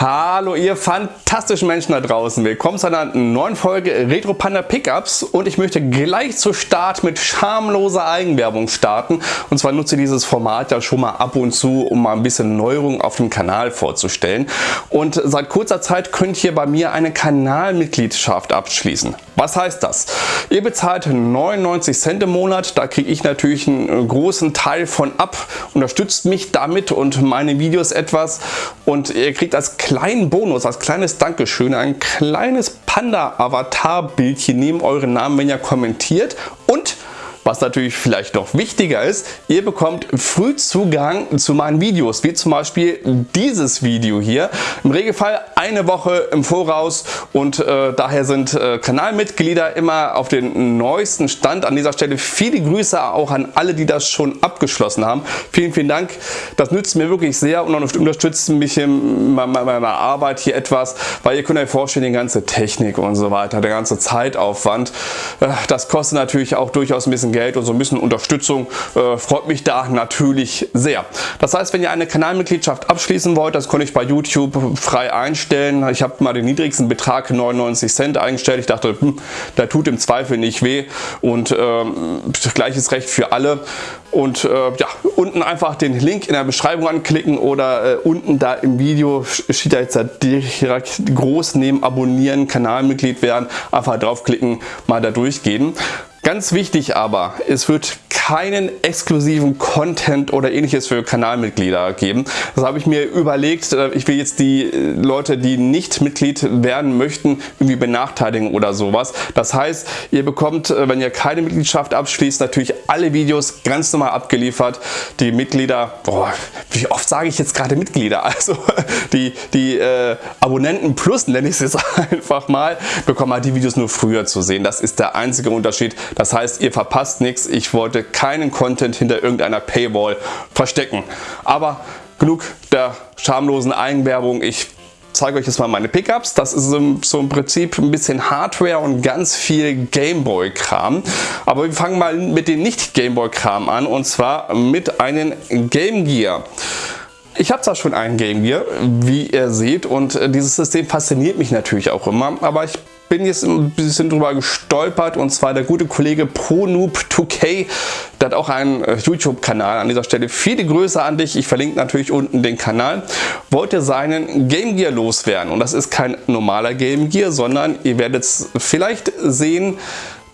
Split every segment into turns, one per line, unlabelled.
Hallo ihr fantastischen Menschen da draußen, willkommen zu einer neuen Folge Retro Panda Pickups. Und ich möchte gleich zu Start mit schamloser Eigenwerbung starten. Und zwar nutze ich dieses Format ja schon mal ab und zu, um mal ein bisschen Neuerung auf dem Kanal vorzustellen. Und seit kurzer Zeit könnt ihr bei mir eine Kanalmitgliedschaft abschließen. Was heißt das? Ihr bezahlt 99 Cent im Monat, da kriege ich natürlich einen großen Teil von ab, unterstützt mich damit und meine Videos etwas. Und ihr kriegt als kleinen Bonus, als kleines Dankeschön ein kleines Panda-Avatar-Bildchen neben euren Namen, wenn ihr kommentiert. Und was natürlich vielleicht noch wichtiger ist, ihr bekommt früh Zugang zu meinen Videos, wie zum Beispiel dieses Video hier. Im Regelfall eine Woche im Voraus und äh, daher sind äh, Kanalmitglieder immer auf den neuesten Stand. An dieser Stelle viele Grüße auch an alle, die das schon abgeschlossen haben. Vielen, vielen Dank. Das nützt mir wirklich sehr und unterstützt mich in meiner Arbeit hier etwas, weil ihr könnt euch vorstellen, die ganze Technik und so weiter, der ganze Zeitaufwand, äh, das kostet natürlich auch durchaus ein bisschen Geld Geld und so ein bisschen Unterstützung äh, freut mich da natürlich sehr. Das heißt, wenn ihr eine Kanalmitgliedschaft abschließen wollt, das konnte ich bei YouTube frei einstellen. Ich habe mal den niedrigsten Betrag 99 Cent eingestellt. Ich dachte, hm, der tut im Zweifel nicht weh und ähm, gleiches Recht für alle. Und äh, ja, unten einfach den Link in der Beschreibung anklicken oder äh, unten da im Video steht da jetzt da direkt groß neben Abonnieren, Kanalmitglied werden. Einfach draufklicken, mal da durchgehen. Ganz wichtig aber, es wird keinen exklusiven Content oder ähnliches für Kanalmitglieder geben. Das habe ich mir überlegt. Äh, ich will jetzt die äh, Leute, die nicht Mitglied werden möchten, irgendwie benachteiligen oder sowas. Das heißt, ihr bekommt, äh, wenn ihr keine Mitgliedschaft abschließt, natürlich alle Videos ganz normal abgeliefert. Die Mitglieder, boah, wie oft sage ich jetzt gerade Mitglieder? Also die, die äh, Abonnenten plus, nenne ich es jetzt einfach mal, bekommen halt die Videos nur früher zu sehen. Das ist der einzige Unterschied. Das heißt, ihr verpasst nichts. Ich wollte keinen Content hinter irgendeiner Paywall verstecken. Aber genug der schamlosen Eigenwerbung. Ich zeige euch jetzt mal meine Pickups. Das ist so im Prinzip ein bisschen Hardware und ganz viel Gameboy-Kram. Aber wir fangen mal mit dem nicht Gameboy-Kram an und zwar mit einem Game Gear. Ich habe zwar schon einen Game Gear, wie ihr seht, und äh, dieses System fasziniert mich natürlich auch immer, aber ich bin jetzt ein bisschen drüber gestolpert. Und zwar der gute Kollege ProNoob2K, der hat auch einen äh, YouTube-Kanal an dieser Stelle. Viele Grüße an dich, ich verlinke natürlich unten den Kanal. Wollte seinen Game Gear loswerden? Und das ist kein normaler Game Gear, sondern ihr werdet es vielleicht sehen,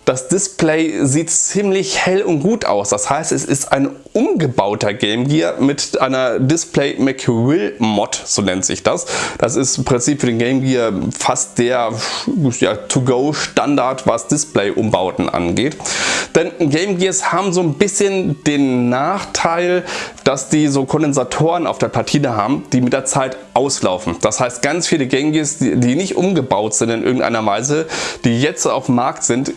das Display sieht ziemlich hell und gut aus. Das heißt, es ist ein umgebauter Game Gear mit einer Display McWill Mod, so nennt sich das. Das ist im Prinzip für den Game Gear fast der ja, To-Go Standard, was Display-Umbauten angeht. Denn Game Gears haben so ein bisschen den Nachteil, dass die so Kondensatoren auf der Platine haben, die mit der Zeit auslaufen. Das heißt, ganz viele Game Gears, die, nicht umgebaut sind in irgendeiner Weise, die jetzt auf dem Markt sind,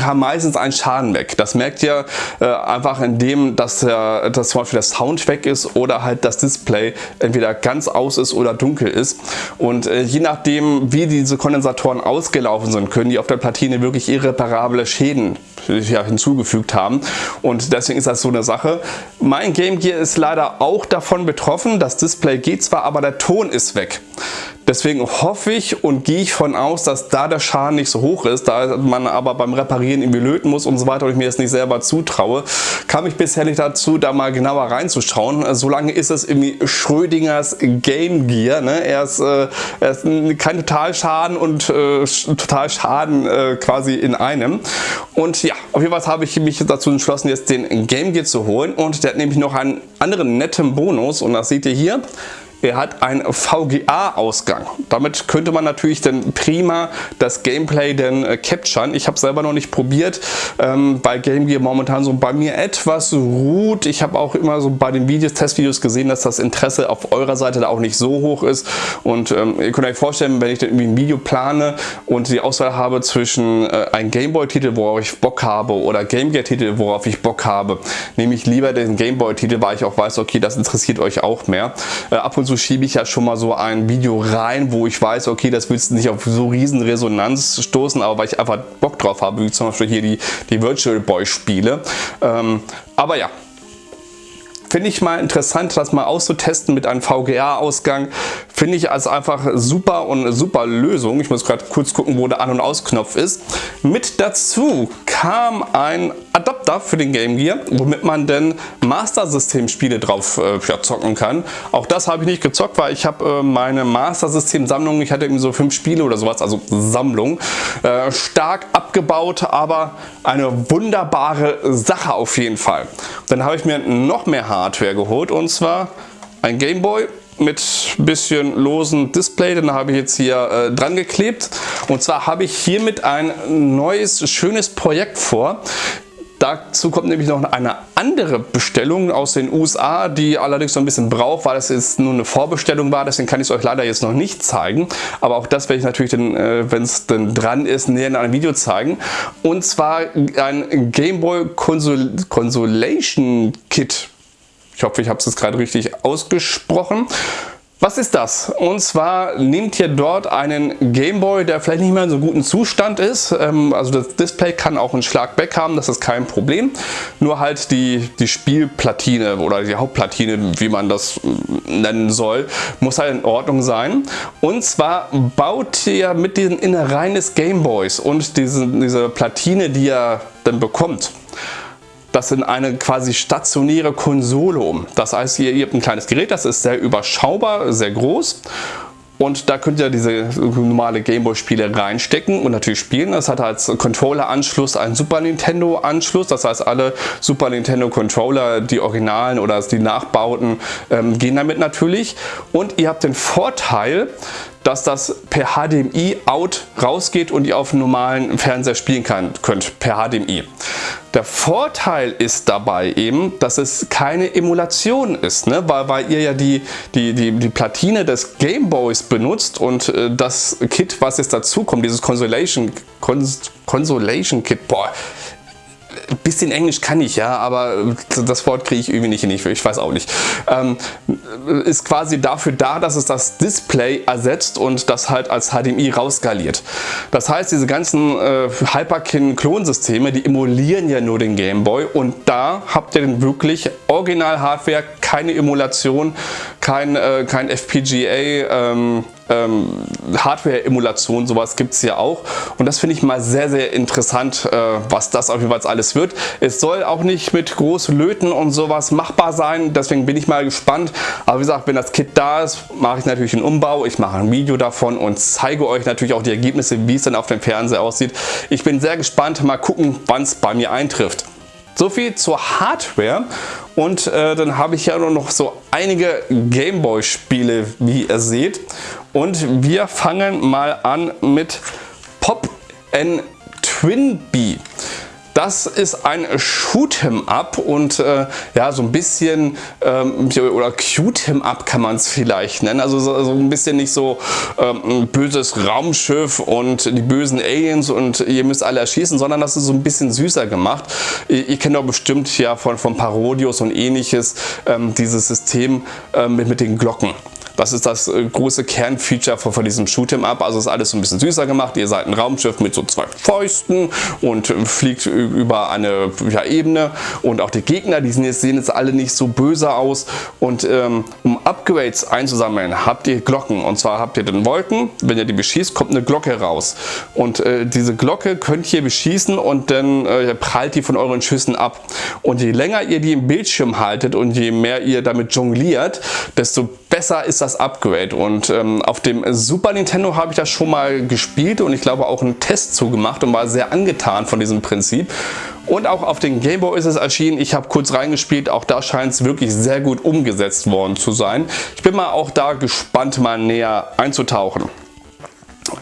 haben meistens einen Schaden weg. Das merkt ihr äh, einfach indem, dass, der, dass zum Beispiel der Sound weg ist oder halt das Display entweder ganz aus ist oder dunkel ist. Und äh, je nachdem, wie diese Kondensatoren ausgelaufen sind, können die auf der Platine wirklich irreparable Schäden ja, hinzugefügt haben. Und deswegen ist das so eine Sache. Mein Game Gear ist leider auch davon betroffen. Das Display geht zwar, aber der Ton ist weg. Deswegen hoffe ich und gehe ich von aus, dass da der Schaden nicht so hoch ist, da man aber beim Reparieren irgendwie löten muss und so weiter und ich mir das nicht selber zutraue, kam ich bisher nicht dazu, da mal genauer reinzuschauen. Solange ist es irgendwie Schrödingers Game Gear. Ne? Er, ist, äh, er ist kein Totalschaden und äh, Totalschaden äh, quasi in einem. Und ja, auf jeden Fall habe ich mich dazu entschlossen, jetzt den Game Gear zu holen und der hat nämlich noch einen anderen netten Bonus und das seht ihr hier. Er hat einen VGA-Ausgang. Damit könnte man natürlich dann prima das Gameplay dann äh, capturen. Ich habe selber noch nicht probiert, ähm, bei Game Gear momentan so bei mir etwas ruht. Ich habe auch immer so bei den Videos, Testvideos gesehen, dass das Interesse auf eurer Seite da auch nicht so hoch ist. Und ähm, ihr könnt euch vorstellen, wenn ich dann irgendwie ein Video plane und die Auswahl habe zwischen äh, einem Gameboy-Titel, worauf ich Bock habe, oder Game Gear-Titel, worauf ich Bock habe, nehme ich lieber den Gameboy-Titel, weil ich auch weiß, okay, das interessiert euch auch mehr. Äh, ab und zu schiebe ich ja schon mal so ein Video rein, wo ich weiß, okay, das willst du nicht auf so riesen Resonanz stoßen, aber weil ich einfach Bock drauf habe, wie zum Beispiel hier die, die Virtual Boy Spiele. Ähm, aber ja, Finde ich mal interessant, das mal auszutesten mit einem VGA-Ausgang. finde ich als einfach super und super Lösung. Ich muss gerade kurz gucken, wo der An- und Ausknopf ist. Mit dazu kam ein Adapter für den Game Gear, womit man denn Master System Spiele drauf äh, ja, zocken kann. Auch das habe ich nicht gezockt, weil ich habe äh, meine Master System Sammlung, ich hatte irgendwie so fünf Spiele oder sowas, also Sammlung, äh, stark abgebaut, aber eine wunderbare Sache auf jeden Fall. Dann habe ich mir noch mehr Hardware geholt und zwar ein Game Boy mit bisschen losen Display, den habe ich jetzt hier äh, dran geklebt. Und zwar habe ich hiermit ein neues, schönes Projekt vor. Dazu kommt nämlich noch eine andere Bestellung aus den USA, die allerdings noch ein bisschen braucht, weil es jetzt nur eine Vorbestellung war. Deswegen kann ich es euch leider jetzt noch nicht zeigen. Aber auch das werde ich natürlich, äh, wenn es dann dran ist, näher in einem Video zeigen. Und zwar ein Game Boy Consol Consolation Kit. Ich hoffe, ich habe es jetzt gerade richtig ausgesprochen. Was ist das? Und zwar nehmt ihr dort einen Gameboy, der vielleicht nicht mehr in so guten Zustand ist. Ähm, also das Display kann auch einen Schlag weg haben, das ist kein Problem. Nur halt die, die Spielplatine oder die Hauptplatine, wie man das nennen soll, muss halt in Ordnung sein. Und zwar baut ihr mit diesen Innereien des Gameboys und diese, diese Platine, die ihr dann bekommt, das in eine quasi stationäre Konsole um. Das heißt, ihr, ihr habt ein kleines Gerät, das ist sehr überschaubar, sehr groß und da könnt ihr diese normale Gameboy-Spiele reinstecken und natürlich spielen. Das hat als Controller-Anschluss einen Super Nintendo-Anschluss. Das heißt, alle Super Nintendo-Controller, die Originalen oder die Nachbauten, ähm, gehen damit natürlich. Und ihr habt den Vorteil, dass das per HDMI out rausgeht und ihr auf einem normalen Fernseher spielen kann, könnt per HDMI. Der Vorteil ist dabei eben, dass es keine Emulation ist, ne? weil, weil ihr ja die, die, die, die Platine des Gameboys benutzt und äh, das Kit, was jetzt dazu kommt, dieses Consolation, Cons Consolation Kit, boah, ein bisschen Englisch kann ich ja, aber das Wort kriege ich irgendwie nicht hin, ich weiß auch nicht. Ähm, ist quasi dafür da, dass es das Display ersetzt und das halt als HDMI rausskaliert. Das heißt, diese ganzen äh, Hyperkin-Klonsysteme, die emulieren ja nur den Gameboy und da habt ihr dann wirklich Original-Hardware, keine Emulation, kein, äh, kein FPGA, ähm, ähm, Hardware-Emulation, sowas gibt es ja auch. Und das finde ich mal sehr, sehr interessant, äh, was das auf jeden Fall alles wird. Es soll auch nicht mit großen Löten und sowas machbar sein, deswegen bin ich mal gespannt. Aber wie gesagt, wenn das Kit da ist, mache ich natürlich einen Umbau. Ich mache ein Video davon und zeige euch natürlich auch die Ergebnisse, wie es dann auf dem Fernseher aussieht. Ich bin sehr gespannt, mal gucken, wann es bei mir eintrifft. So viel zur Hardware und äh, dann habe ich ja noch so einige Gameboy Spiele, wie ihr seht. Und wir fangen mal an mit Pop N Twinbee. Das ist ein Shoot'em Up und äh, ja so ein bisschen ähm, oder Cute'em Up kann man es vielleicht nennen. Also so, so, ein bisschen nicht so ähm, böses Raumschiff und die bösen Aliens und ihr müsst alle erschießen, sondern das ist so ein bisschen süßer gemacht. Ihr, ihr kennt doch bestimmt ja von, von Parodios und ähnliches ähm, dieses System äh, mit, mit den Glocken. Das ist das äh, große Kernfeature von, diesem Shoot'em Up. Also ist alles so ein bisschen süßer gemacht. Ihr seid ein Raumschiff mit so zwei Fäusten und äh, fliegt über eine ja, Ebene. Und auch die Gegner, die sehen jetzt alle nicht so böse aus. Und ähm, um Upgrades einzusammeln, habt ihr Glocken. Und zwar habt ihr den Wolken. Wenn ihr die beschießt, kommt eine Glocke raus. Und äh, diese Glocke könnt ihr beschießen und dann äh, prallt die von euren Schüssen ab. Und je länger ihr die im Bildschirm haltet und je mehr ihr damit jongliert, desto besser ist das Upgrade und ähm, auf dem Super Nintendo habe ich das schon mal gespielt und ich glaube auch einen Test zugemacht und war sehr angetan von diesem Prinzip. Und auch auf den Game Boy ist es erschienen. Ich habe kurz reingespielt. Auch da scheint es wirklich sehr gut umgesetzt worden zu sein. Ich bin mal auch da gespannt, mal näher einzutauchen.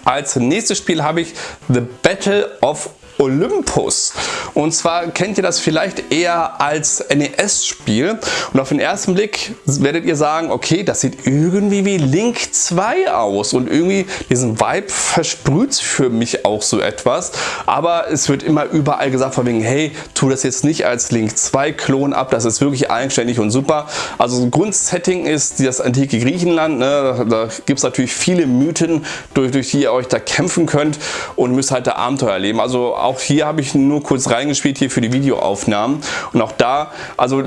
Als nächstes Spiel habe ich The Battle of Olympus. Und zwar kennt ihr das vielleicht eher als NES-Spiel. Und auf den ersten Blick werdet ihr sagen, okay, das sieht irgendwie wie Link 2 aus. Und irgendwie diesen Vibe versprüht für mich auch so etwas. Aber es wird immer überall gesagt von wegen, hey, tu das jetzt nicht als Link 2 Klon ab. Das ist wirklich eigenständig und super. Also Grundsetting ist das antike Griechenland. Ne? Da gibt es natürlich viele Mythen, durch, durch die ihr euch da kämpfen könnt und müsst halt da Abenteuer erleben. Also auch hier habe ich nur kurz reingespielt hier für die Videoaufnahmen. Und auch da, also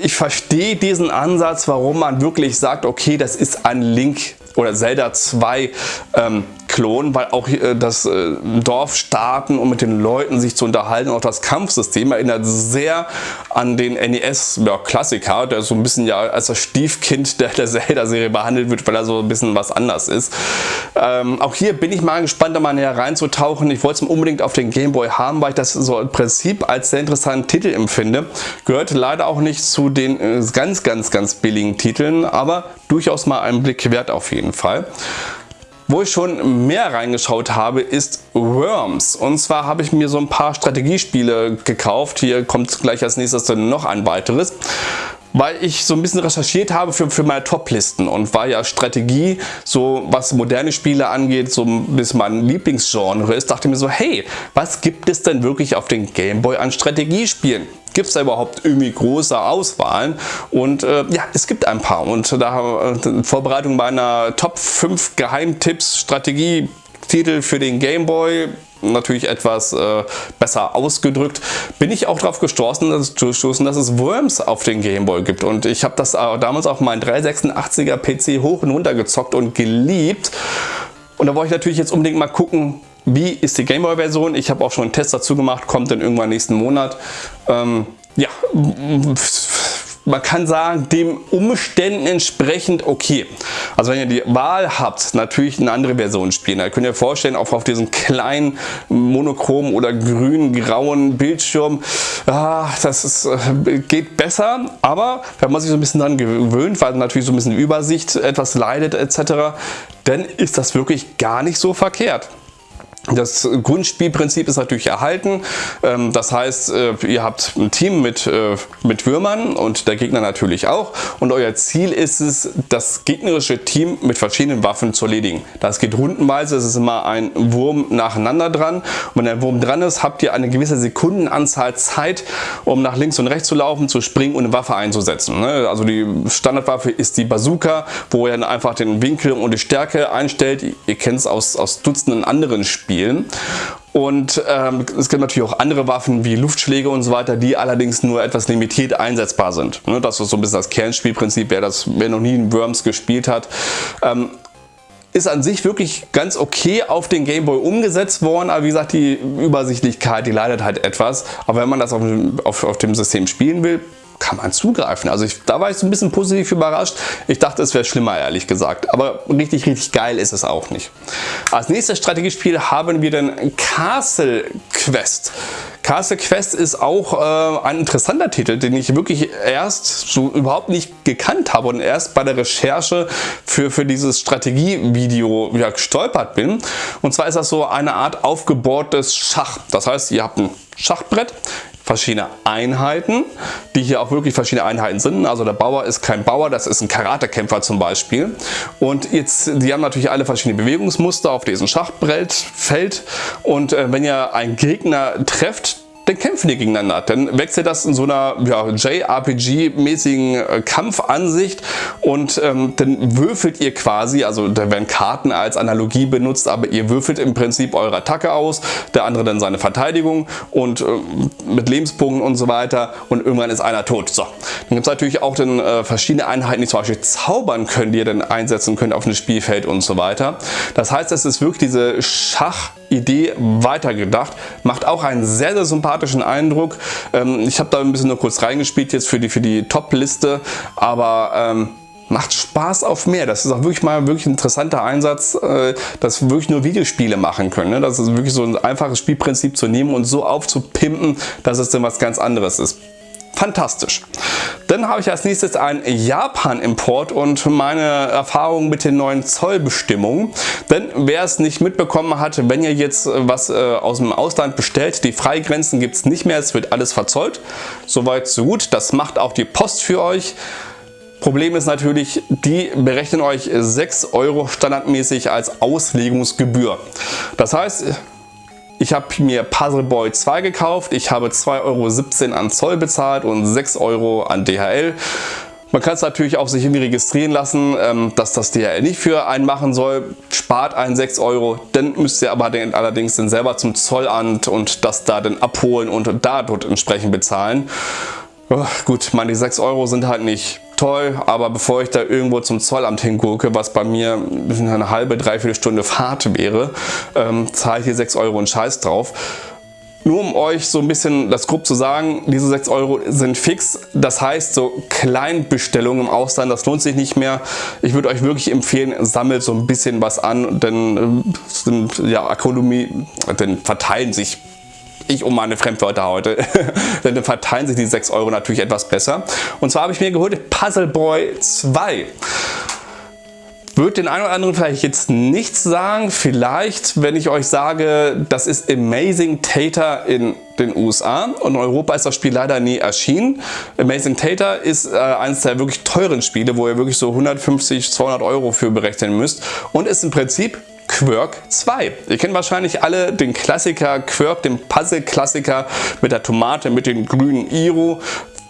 ich verstehe diesen Ansatz, warum man wirklich sagt, okay, das ist ein Link oder Zelda 2 ähm, Klon, weil auch äh, das äh, Dorf starten und mit den Leuten sich zu unterhalten, auch das Kampfsystem erinnert sehr an den NES-Klassiker, ja, der so ein bisschen ja als das Stiefkind der, der Zelda-Serie behandelt wird, weil er so ein bisschen was anders ist. Ähm, auch hier bin ich mal gespannt, da mal näher reinzutauchen. Ich wollte es unbedingt auf den Game Boy haben, weil ich das so im Prinzip als sehr interessanten Titel empfinde. Gehört leider auch nicht zu den äh, ganz, ganz, ganz billigen Titeln, aber durchaus mal einen Blick wert auf jeden Fall. Wo ich schon mehr reingeschaut habe, ist Worms. Und zwar habe ich mir so ein paar Strategiespiele gekauft. Hier kommt gleich als nächstes noch ein weiteres weil ich so ein bisschen recherchiert habe für, für meine Top-Listen und war ja Strategie, so was moderne Spiele angeht, so ein bisschen mein Lieblingsgenre ist, dachte mir so, hey, was gibt es denn wirklich auf den Gameboy an Strategiespielen? Gibt es da überhaupt irgendwie große Auswahlen? Und äh, ja, es gibt ein paar. Und da äh, in Vorbereitung meiner Top 5 Geheimtipps, Strategie, Titel für den Gameboy natürlich etwas äh, besser ausgedrückt, bin ich auch darauf gestoßen, dass, dass es Worms auf den Gameboy gibt. Und ich habe das äh, damals auf meinen 386er PC hoch und runter gezockt und geliebt. Und da wollte ich natürlich jetzt unbedingt mal gucken, wie ist die Gameboy-Version. Ich habe auch schon einen Test dazu gemacht, kommt dann irgendwann nächsten Monat. Ähm, ja, man kann sagen, dem Umständen entsprechend okay. Also wenn ihr die Wahl habt, natürlich eine andere Version spielen. Da könnt ihr vorstellen, auch auf diesen kleinen monochromen oder grün-grauen Bildschirm, ah, das ist, äh, geht besser, aber wenn man sich so ein bisschen daran gewöhnt, weil natürlich so ein bisschen Übersicht etwas leidet etc., dann ist das wirklich gar nicht so verkehrt. Das Grundspielprinzip ist natürlich erhalten. Ähm, das heißt, äh, ihr habt ein Team mit, äh, mit Würmern und der Gegner natürlich auch. Und euer Ziel ist es, das gegnerische Team mit verschiedenen Waffen zu erledigen. Das geht rundenweise, es ist immer ein Wurm nacheinander dran. Und wenn der Wurm dran ist, habt ihr eine gewisse Sekundenanzahl Zeit, um nach links und rechts zu laufen, zu springen und eine Waffe einzusetzen. Ne? Also die Standardwaffe ist die Bazooka, wo ihr dann einfach den Winkel und die Stärke einstellt. Ihr kennt es aus, aus Dutzenden anderen Spielen spielen. Und ähm, es gibt natürlich auch andere Waffen wie Luftschläge und so weiter, die allerdings nur etwas limitiert einsetzbar sind. Ne, das ist so ein bisschen das Kernspielprinzip, wer, das, wer noch nie in Worms gespielt hat. Ähm, ist an sich wirklich ganz okay auf den Gameboy umgesetzt worden, aber wie gesagt, die Übersichtlichkeit, die leidet halt etwas. Aber wenn man das auf, auf, auf dem System spielen will, kann man zugreifen. Also ich, da war ich so ein bisschen positiv überrascht. Ich dachte, es wäre schlimmer, ehrlich gesagt. Aber richtig, richtig geil ist es auch nicht. Als nächstes Strategiespiel haben wir den Castle Quest. Castle Quest ist auch äh, ein interessanter Titel, den ich wirklich erst so überhaupt nicht gekannt habe und erst bei der Recherche für, für dieses Strategievideo ja, gestolpert bin. Und zwar ist das so eine Art aufgebohrtes Schach. Das heißt, ihr habt ein Schachbrett, verschiedene Einheiten, die hier auch wirklich verschiedene Einheiten sind. Also der Bauer ist kein Bauer, das ist ein Karatekämpfer zum Beispiel. Und jetzt, die haben natürlich alle verschiedene Bewegungsmuster auf diesem Schachbrettfeld. Und äh, wenn ihr einen Gegner trefft, dann kämpfen die gegeneinander. Dann wechselt das in so einer ja, JRPG-mäßigen äh, Kampfansicht und ähm, dann würfelt ihr quasi, also da werden Karten als Analogie benutzt, aber ihr würfelt im Prinzip eure Attacke aus, der andere dann seine Verteidigung und äh, mit Lebenspunkten und so weiter und irgendwann ist einer tot. So, dann gibt es natürlich auch dann äh, verschiedene Einheiten, die zum Beispiel zaubern können, die ihr dann einsetzen könnt auf dem Spielfeld und so weiter. Das heißt, es ist wirklich diese Schach- Idee weitergedacht. Macht auch einen sehr, sehr sympathischen Eindruck. Ähm, ich habe da ein bisschen nur kurz reingespielt jetzt für die, für die Top-Liste, aber ähm, macht Spaß auf mehr. Das ist auch wirklich mal wirklich ein interessanter Einsatz, äh, dass wirklich nur Videospiele machen können. Ne? Das ist wirklich so ein einfaches Spielprinzip zu nehmen und so aufzupimpen, dass es dann was ganz anderes ist fantastisch. Dann habe ich als nächstes einen Japan-Import und meine Erfahrungen mit den neuen Zollbestimmungen. Denn wer es nicht mitbekommen hat, wenn ihr jetzt was äh, aus dem Ausland bestellt, die Freigrenzen gibt es nicht mehr, es wird alles verzollt. Soweit so gut, das macht auch die Post für euch. Problem ist natürlich, die berechnen euch 6 Euro standardmäßig als Auslegungsgebühr. Das heißt, ich habe mir Puzzle Boy 2 gekauft. Ich habe 2,17 Euro an Zoll bezahlt und 6 Euro an DHL. Man kann es natürlich auch sich irgendwie registrieren lassen, ähm, dass das DHL nicht für einen machen soll. Spart einen 6 Euro, dann müsst ihr aber den, allerdings dann selber zum Zollamt und das da dann abholen und da dort entsprechend bezahlen. Gut, meine 6 Euro sind halt nicht toll, aber bevor ich da irgendwo zum Zollamt hingucke, was bei mir eine halbe, dreiviertel Stunde Fahrt wäre, ähm, zahle ich hier 6 Euro und Scheiß drauf. Nur um euch so ein bisschen das grob zu sagen, diese 6 Euro sind fix. Das heißt, so Kleinbestellungen im Ausland, das lohnt sich nicht mehr. Ich würde euch wirklich empfehlen, sammelt so ein bisschen was an, denn äh, sind, ja, Ökonomie, denn verteilen sich ich um meine Fremdwörter heute, denn dann verteilen sich die 6 Euro natürlich etwas besser. Und zwar habe ich mir geholt Puzzle Boy 2. Wird den einen oder anderen vielleicht jetzt nichts sagen. Vielleicht, wenn ich euch sage, das ist Amazing Tater in den USA und in Europa ist das Spiel leider nie erschienen. Amazing Tater ist äh, eines der wirklich teuren Spiele, wo ihr wirklich so 150, 200 Euro für berechnen müsst und ist im Prinzip Quirk 2. Ihr kennt wahrscheinlich alle den Klassiker Quirk, den Puzzle-Klassiker mit der Tomate, mit dem grünen Iro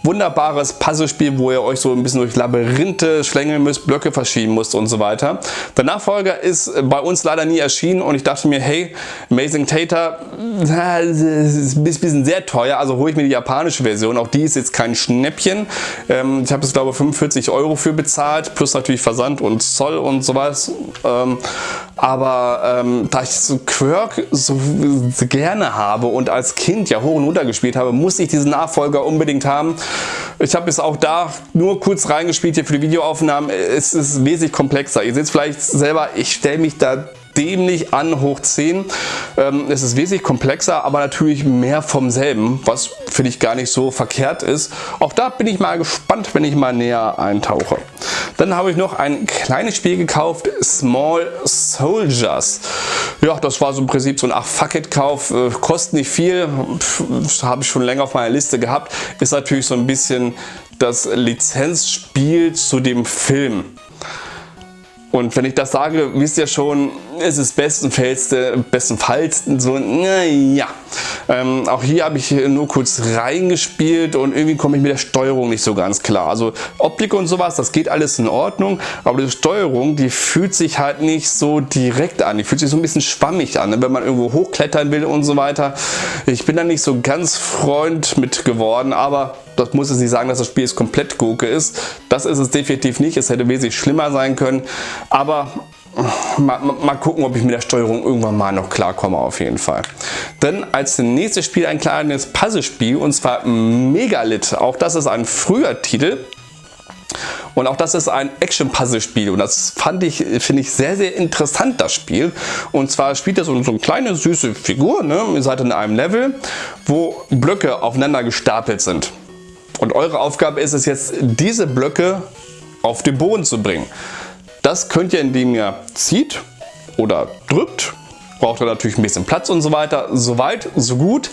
wunderbares Puzzlespiel, wo ihr euch so ein bisschen durch Labyrinthe schlängeln müsst, Blöcke verschieben müsst und so weiter. Der Nachfolger ist bei uns leider nie erschienen und ich dachte mir, hey, Amazing Tater ist ein bisschen sehr teuer, also hole ich mir die japanische Version. Auch die ist jetzt kein Schnäppchen. Ähm, ich habe es glaube ich 45 Euro für bezahlt, plus natürlich Versand und Zoll und sowas. Ähm, aber ähm, da ich so Quirk so gerne habe und als Kind ja hoch und runter gespielt habe, muss ich diesen Nachfolger unbedingt haben. Ich habe es auch da nur kurz reingespielt hier für die Videoaufnahmen. Es ist wesentlich komplexer. Ihr seht es vielleicht selber, ich stelle mich da dämlich an hoch 10. Ähm, es ist wesentlich komplexer, aber natürlich mehr vom selben, was finde ich gar nicht so verkehrt ist. Auch da bin ich mal gespannt, wenn ich mal näher eintauche. Dann habe ich noch ein kleines Spiel gekauft, Small Soldiers. Ja, das war so im Prinzip so ein Ach Fuck It Kauf, äh, kostet nicht viel, habe ich schon länger auf meiner Liste gehabt. Ist natürlich so ein bisschen das Lizenzspiel zu dem Film. Und wenn ich das sage, wisst ihr schon, es ist bestenfalls, bestenfalls so, naja. Ähm, auch hier habe ich nur kurz reingespielt und irgendwie komme ich mit der Steuerung nicht so ganz klar. Also Optik und sowas, das geht alles in Ordnung, aber die Steuerung, die fühlt sich halt nicht so direkt an. Die fühlt sich so ein bisschen schwammig an, ne? wenn man irgendwo hochklettern will und so weiter. Ich bin da nicht so ganz Freund mit geworden, aber das muss jetzt nicht sagen, dass das Spiel jetzt komplett Gurke ist. Das ist es definitiv nicht. Es hätte wesentlich schlimmer sein können. Aber mal, mal, gucken, ob ich mit der Steuerung irgendwann mal noch klarkomme auf jeden Fall. Dann als nächstes Spiel ein kleines Puzzlespiel und zwar Megalith. Auch das ist ein früher Titel. Und auch das ist ein Action-Puzzle-Spiel und das fand ich, finde ich sehr, sehr interessant, das Spiel. Und zwar spielt ihr so, so eine kleine süße Figur, ne? ihr seid in einem Level, wo Blöcke aufeinander gestapelt sind. Und eure Aufgabe ist es jetzt, diese Blöcke auf den Boden zu bringen. Das könnt ihr, indem ihr zieht oder drückt. Braucht ihr natürlich ein bisschen Platz und so weiter. Soweit, so gut.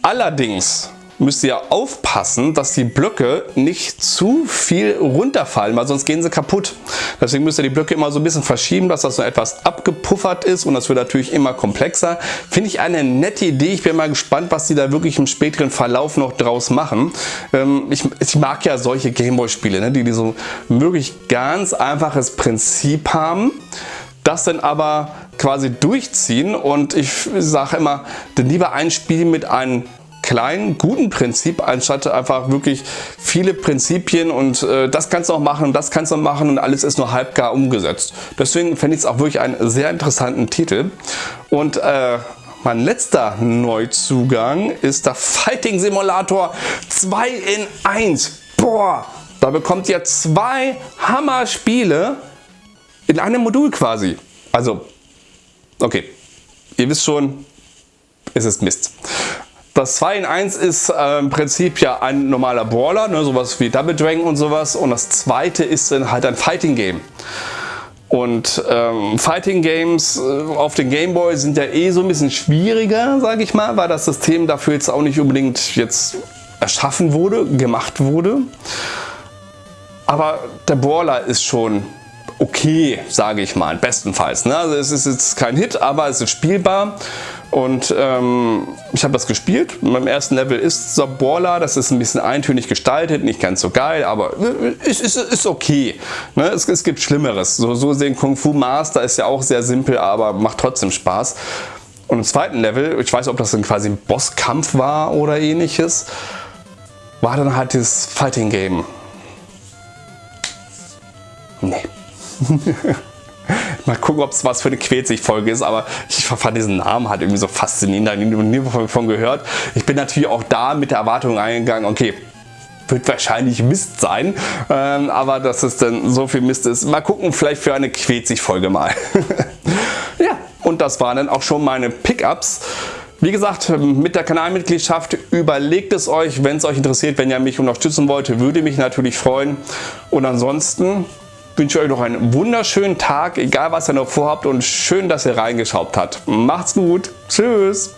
Allerdings müsst ihr aufpassen, dass die Blöcke nicht zu viel runterfallen, weil sonst gehen sie kaputt. Deswegen müsst ihr die Blöcke immer so ein bisschen verschieben, dass das so etwas abgepuffert ist und das wird natürlich immer komplexer. Finde ich eine nette Idee. Ich bin mal gespannt, was sie da wirklich im späteren Verlauf noch draus machen. Ähm, ich, ich, mag ja solche Gameboy-Spiele, ne, die, die so wirklich ganz einfaches Prinzip haben das dann aber quasi durchziehen und ich sage immer, dann lieber ein Spiel mit einem kleinen, guten Prinzip, anstatt einfach wirklich viele Prinzipien und äh, das kannst du auch machen und das kannst du machen und alles ist nur halbgar umgesetzt. Deswegen fände ich es auch wirklich einen sehr interessanten Titel. Und äh, mein letzter Neuzugang ist der Fighting Simulator 2 in 1. Boah, da bekommt ihr zwei Hammer-Spiele in einem Modul quasi. Also, okay, ihr wisst schon, es ist Mist. Das 2 in 1 ist äh, im Prinzip ja ein normaler Brawler, ne, sowas wie Double Dragon und sowas. Und das zweite ist dann halt ein Fighting Game. Und ähm, Fighting Games äh, auf den Game Boy sind ja eh so ein bisschen schwieriger, sage ich mal, weil das System dafür jetzt auch nicht unbedingt jetzt erschaffen wurde, gemacht wurde. Aber der Brawler ist schon okay, sage ich mal, bestenfalls. Ne? Also es ist jetzt kein Hit, aber es ist spielbar. Und ähm, ich habe das gespielt. Beim ersten Level ist Saborla, das ist ein bisschen eintönig gestaltet, nicht ganz so geil, aber ist, ist, ist okay. Ne? Es, es, gibt Schlimmeres. So, so sehen Kung Fu Master ist ja auch sehr simpel, aber macht trotzdem Spaß. Und im zweiten Level, ich weiß ob das dann quasi ein Bosskampf war oder ähnliches, war dann halt das Fighting Game. Nee. Mal gucken, ob es was für eine Quetzig-Folge ist, aber ich fand diesen Namen halt irgendwie so faszinierend, da nie davon gehört. Ich bin natürlich auch da mit der Erwartung eingegangen, okay, wird wahrscheinlich Mist sein, ähm, aber dass es dann so viel Mist ist. Mal gucken, vielleicht für eine Quetzig-Folge mal. ja, und das waren dann auch schon meine Pickups. Wie gesagt, mit der Kanalmitgliedschaft überlegt es euch, wenn es euch interessiert, wenn ihr mich unterstützen wollt, würde mich natürlich freuen. Und ansonsten wünsche euch noch einen wunderschönen Tag, egal was ihr noch vorhabt und schön, dass ihr reingeschaut habt. Macht's gut. Tschüss.